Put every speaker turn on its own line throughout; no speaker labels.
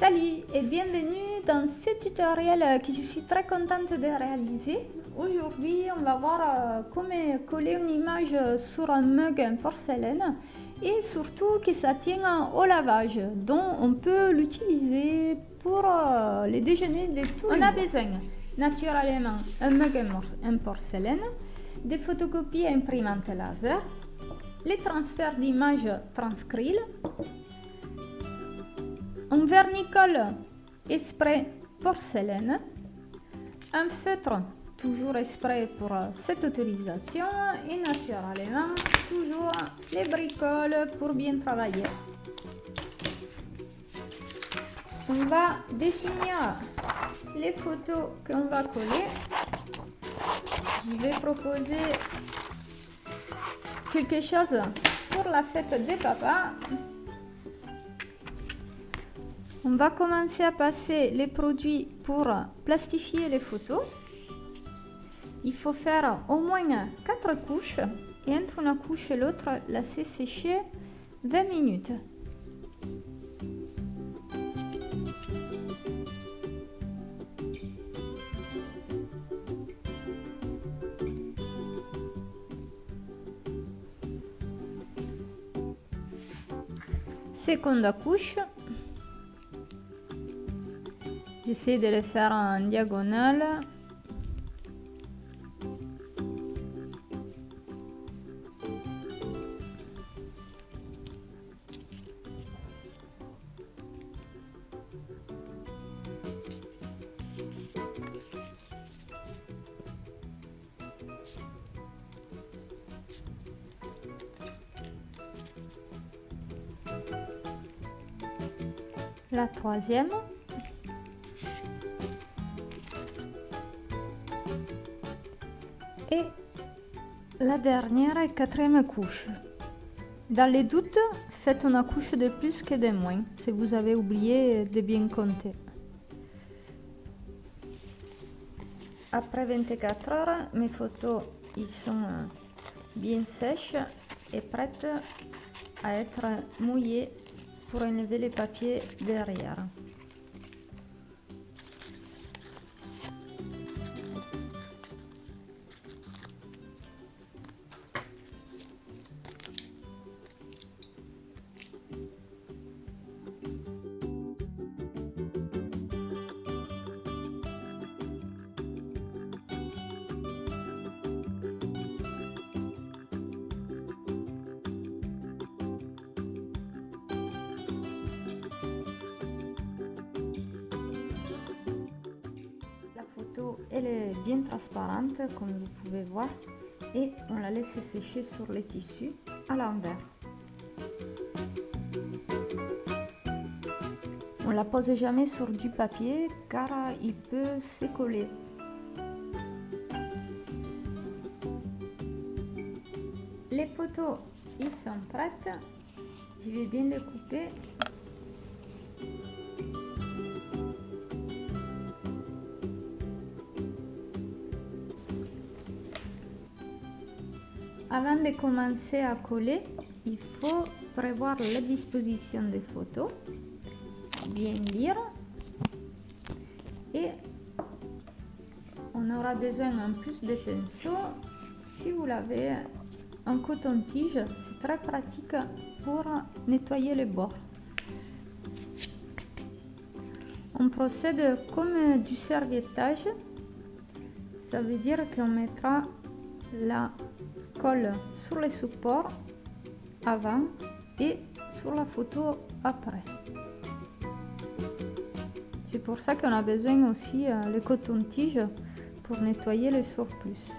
Salut et bienvenue dans ce tutoriel que je suis très contente de réaliser. Aujourd'hui, on va voir euh, comment coller une image sur un mug en porcelaine et surtout que ça tient au lavage, donc on peut l'utiliser pour euh, les déjeuners de tous On a besoin naturellement un mug en porcelaine, des photocopies imprimantes laser, les transferts d'images transcril, un vernicole spray porcelaine, un feutre toujours exprès pour cette utilisation et naturellement toujours les bricoles pour bien travailler. On va définir les photos qu'on va coller. Je vais proposer quelque chose pour la fête des papas. On va commencer à passer les produits pour plastifier les photos. Il faut faire au moins 4 couches et entre une couche et l'autre, laisser sécher 20 minutes. Seconde couche, j'essaie de les faire en diagonale. La troisième dernière et quatrième couche. Dans les doutes, faites une couche de plus que de moins si vous avez oublié de bien compter. Après 24 heures, mes photos sont bien sèches et prêtes à être mouillées pour enlever les papiers derrière. Elle est bien transparente comme vous pouvez voir et on la laisse sécher sur les tissus à l'envers. On la pose jamais sur du papier car il peut se coller. Les photos ils sont prêtes. Je vais bien les couper Avant de commencer à coller, il faut prévoir la disposition des photos, bien lire et on aura besoin en plus de pinceau. Si vous l'avez en coton-tige, c'est très pratique pour nettoyer les bords. On procède comme du serviettage, ça veut dire qu'on mettra la colle sur les supports avant et sur la photo après. C'est pour ça qu'on a besoin aussi euh, le coton-tige pour nettoyer les surplus.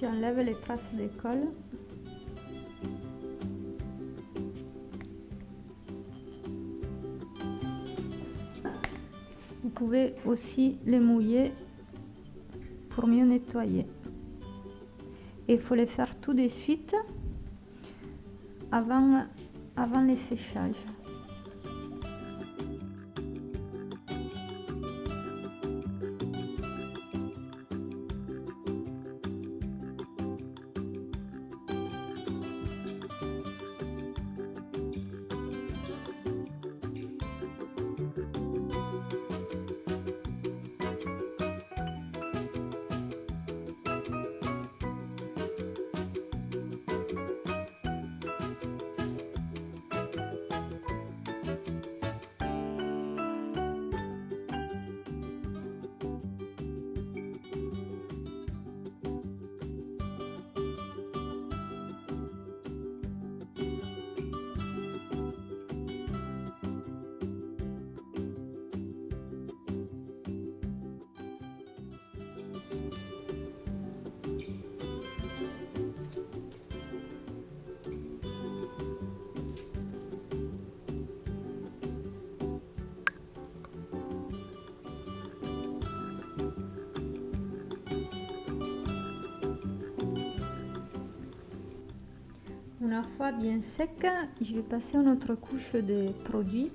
J'enlève les traces de colle. Vous pouvez aussi les mouiller pour mieux nettoyer. Il faut les faire tout de suite avant, avant les séchages. Fois bien sec, je vais passer une autre couche de produit.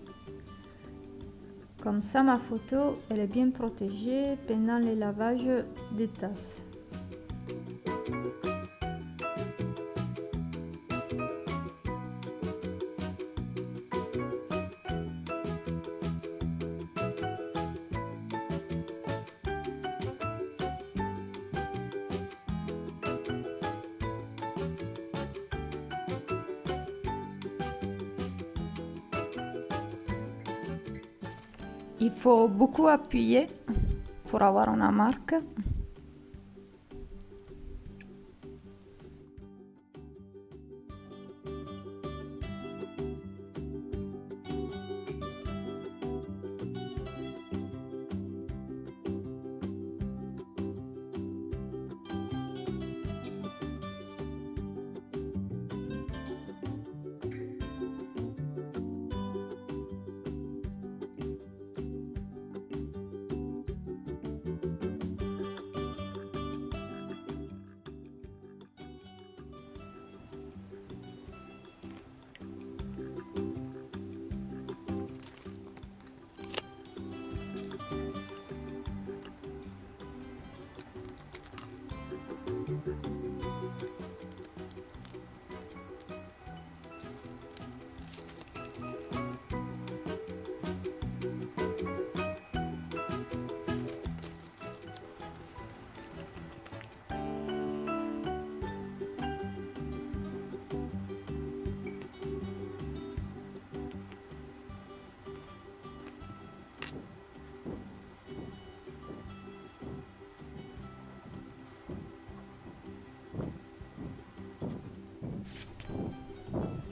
Comme ça, ma photo elle est bien protégée pendant le lavage des tasses. Il faut beaucoup appuyer pour avoir une marque.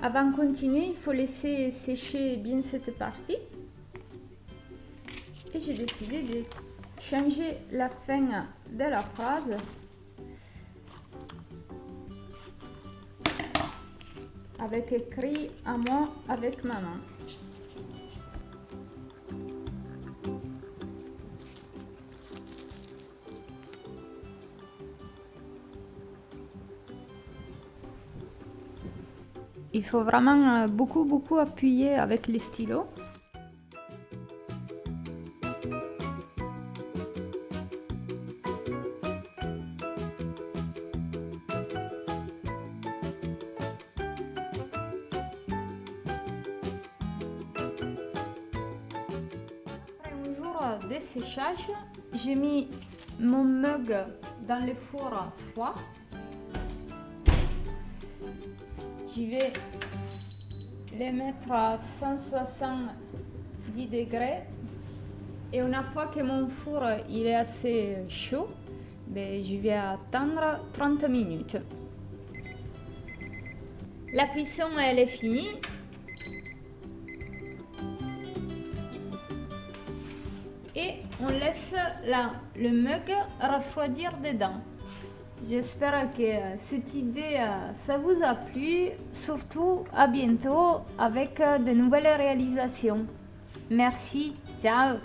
Avant de continuer, il faut laisser sécher bien cette partie. Et j'ai décidé de changer la fin de la phrase. Avec écrit à moi avec maman. Il faut vraiment euh, beaucoup beaucoup appuyer avec les stylos. Après un jour de séchage, j'ai mis mon mug dans le four froid je vais les mettre à 170 degrés. Et une fois que mon four il est assez chaud ben, je vais attendre 30 minutes. La cuisson elle est finie. Et on laisse la, le mug refroidir dedans J'espère que cette idée, euh, ça vous a plu. Surtout, à bientôt avec euh, de nouvelles réalisations. Merci, ciao